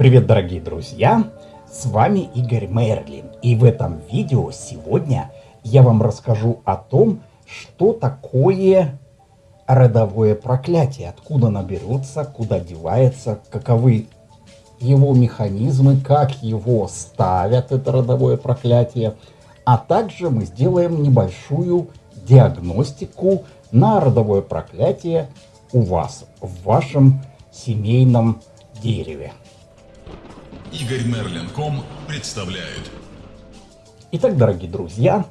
Привет, дорогие друзья! С вами Игорь Мерлин. И в этом видео сегодня я вам расскажу о том, что такое родовое проклятие, откуда оно куда девается, каковы его механизмы, как его ставят, это родовое проклятие. А также мы сделаем небольшую диагностику на родовое проклятие у вас, в вашем семейном дереве. Игорь Мерлин.ком представляет. Итак, дорогие друзья,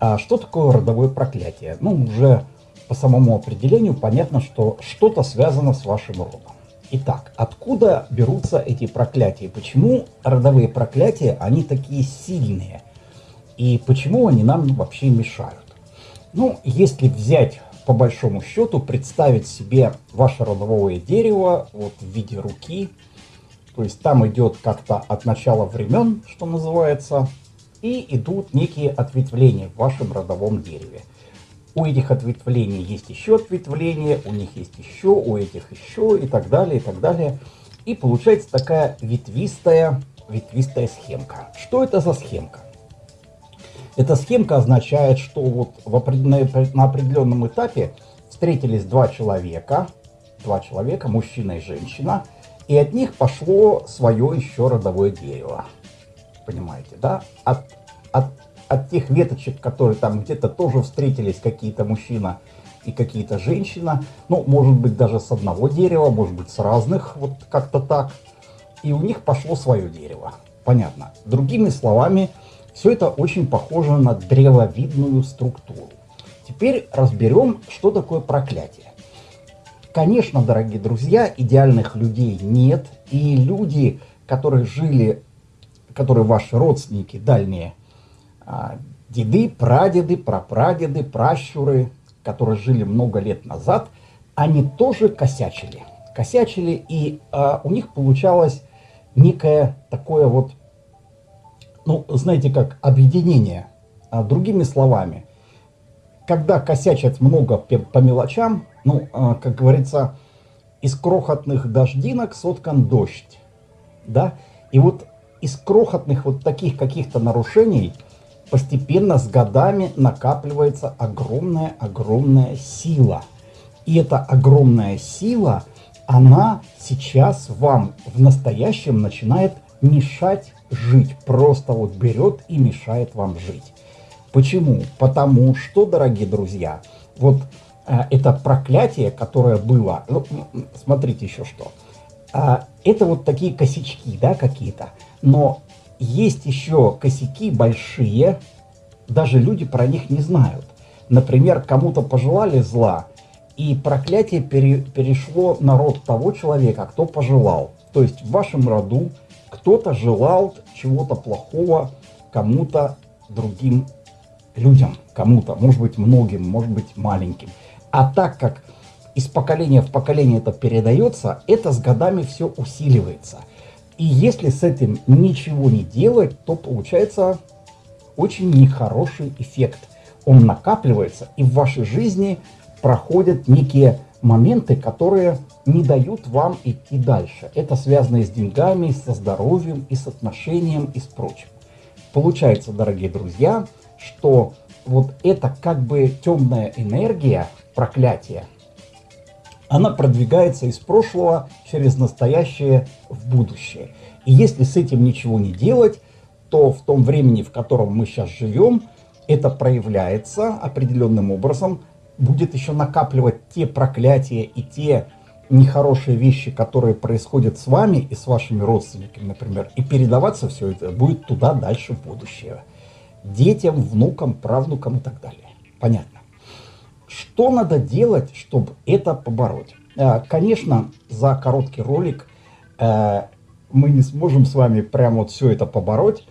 а что такое родовое проклятие? Ну, уже по самому определению понятно, что что-то связано с вашим родом. Итак, откуда берутся эти проклятия? Почему родовые проклятия, они такие сильные? И почему они нам вообще мешают? Ну, если взять по большому счету, представить себе ваше родовое дерево вот в виде руки, то есть там идет как-то от начала времен, что называется, и идут некие ответвления в вашем родовом дереве. У этих ответвлений есть еще ответвления, у них есть еще, у этих еще и так далее, и так далее. И получается такая ветвистая, ветвистая схемка. Что это за схемка? Эта схемка означает, что вот в определенной, на определенном этапе встретились два человека, два человека, мужчина и женщина – и от них пошло свое еще родовое дерево. Понимаете, да? От, от, от тех веточек, которые там где-то тоже встретились какие-то мужчина и какие-то женщина, ну, может быть, даже с одного дерева, может быть, с разных, вот как-то так. И у них пошло свое дерево. Понятно. Другими словами, все это очень похоже на древовидную структуру. Теперь разберем, что такое проклятие. Конечно, дорогие друзья, идеальных людей нет. И люди, которые жили, которые ваши родственники дальние, а, деды, прадеды, прапрадеды, пращуры, которые жили много лет назад, они тоже косячили. Косячили, и а, у них получалось некое такое вот, ну, знаете как, объединение. А, другими словами, когда косячат много по мелочам, ну, а, как говорится, из крохотных дождинок соткан дождь, да, и вот из крохотных вот таких каких-то нарушений постепенно с годами накапливается огромная-огромная сила. И эта огромная сила, она сейчас вам в настоящем начинает мешать жить. Просто вот берет и мешает вам жить. Почему? Потому что, дорогие друзья, вот э, это проклятие, которое было, ну, смотрите еще что, э, это вот такие косячки, да, какие-то, но есть еще косяки большие, даже люди про них не знают. Например, кому-то пожелали зла, и проклятие пере, перешло на род того человека, кто пожелал. То есть в вашем роду кто-то желал чего-то плохого кому-то другим людям, кому-то, может быть многим, может быть маленьким. А так как из поколения в поколение это передается, это с годами все усиливается. И если с этим ничего не делать, то получается очень нехороший эффект. Он накапливается, и в вашей жизни проходят некие моменты, которые не дают вам идти дальше. Это связано и с деньгами, и со здоровьем, и с отношением, и с прочим. Получается, дорогие друзья, что вот эта как бы темная энергия, проклятие, она продвигается из прошлого через настоящее в будущее. И если с этим ничего не делать, то в том времени, в котором мы сейчас живем, это проявляется определенным образом, будет еще накапливать те проклятия и те нехорошие вещи, которые происходят с вами и с вашими родственниками, например, и передаваться все это будет туда дальше в будущее детям, внукам, правнукам и так далее. Понятно. Что надо делать, чтобы это побороть? Э, конечно, за короткий ролик э, мы не сможем с вами прямо вот все это побороть.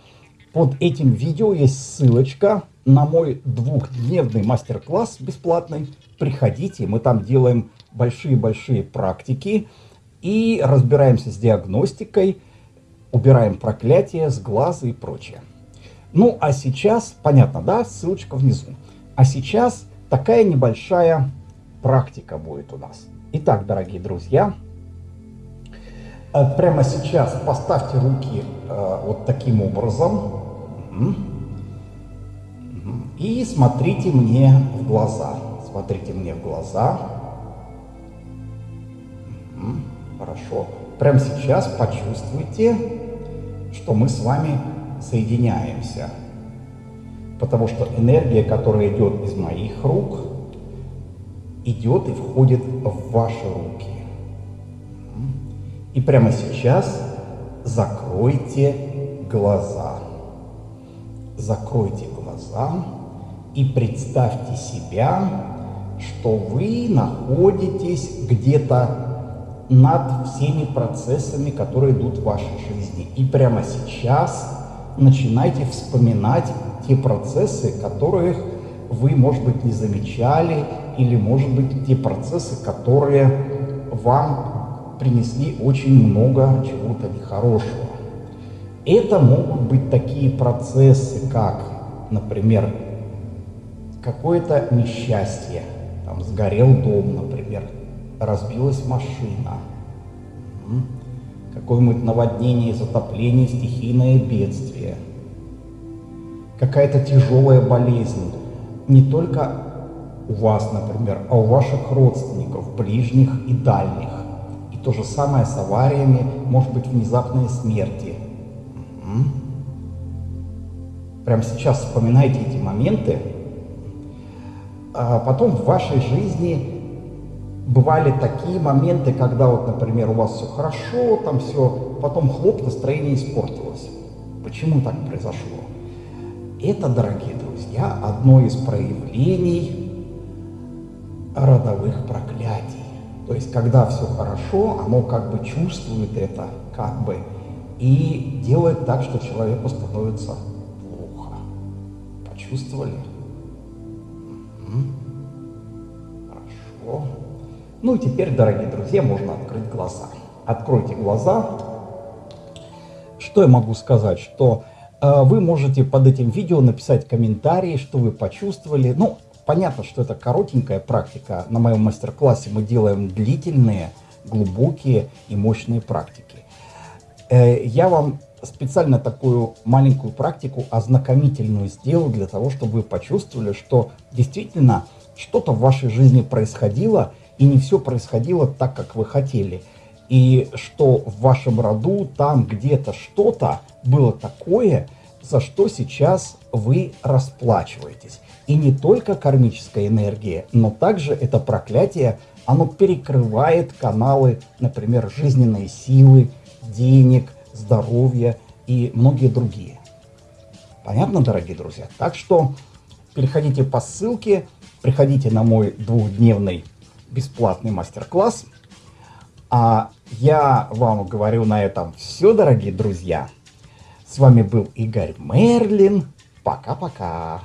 Под этим видео есть ссылочка на мой двухдневный мастер-класс бесплатный. Приходите, мы там делаем большие-большие практики и разбираемся с диагностикой, убираем проклятия с глаза и прочее. Ну, а сейчас, понятно, да, ссылочка внизу. А сейчас такая небольшая практика будет у нас. Итак, дорогие друзья, А прямо сейчас поставьте руки э, вот таким образом. И смотрите мне в глаза. Смотрите мне в глаза. Хорошо. Прямо сейчас почувствуйте, что мы с вами соединяемся. Потому что энергия, которая идет из моих рук, идет и входит в ваши руки. И прямо сейчас закройте глаза. Закройте глаза и представьте себя, что вы находитесь где-то над всеми процессами, которые идут в вашей жизни. И прямо сейчас начинайте вспоминать те процессы, которых вы, может быть, не замечали, или, может быть, те процессы, которые вам принесли очень много чего-то нехорошего. Это могут быть такие процессы, как, например, какое-то несчастье, там сгорел дом, например, разбилась машина, какое-нибудь наводнение, затопление, стихийное бедствие, какая-то тяжелая болезнь, не только у вас, например, а у ваших родственников, ближних и дальних. И то же самое с авариями, может быть, внезапные смерти. Прямо сейчас вспоминайте эти моменты, а потом в вашей жизни бывали такие моменты, когда вот, например, у вас все хорошо, там все, потом хлоп, настроение испортилось. Почему так произошло? Это, дорогие друзья, одно из проявлений родовых проклятий. То есть, когда все хорошо, оно как бы чувствует это, как бы, и делает так, что человеку становится плохо. Почувствовали? Хорошо. Ну и теперь, дорогие друзья, можно открыть глаза. Откройте глаза. Что я могу сказать? Что э, вы можете под этим видео написать комментарии, что вы почувствовали. Ну, понятно, что это коротенькая практика. На моем мастер-классе мы делаем длительные, глубокие и мощные практики. Э, я вам специально такую маленькую практику ознакомительную сделал для того, чтобы вы почувствовали, что действительно что-то в вашей жизни происходило, и не все происходило так, как вы хотели. И что в вашем роду там где-то что-то было такое, за что сейчас вы расплачиваетесь. И не только кармическая энергия, но также это проклятие, оно перекрывает каналы, например, жизненной силы, денег, здоровья и многие другие. Понятно, дорогие друзья? Так что переходите по ссылке, приходите на мой двухдневный бесплатный мастер-класс. А я вам говорю на этом все, дорогие друзья. С вами был Игорь Мерлин. Пока-пока.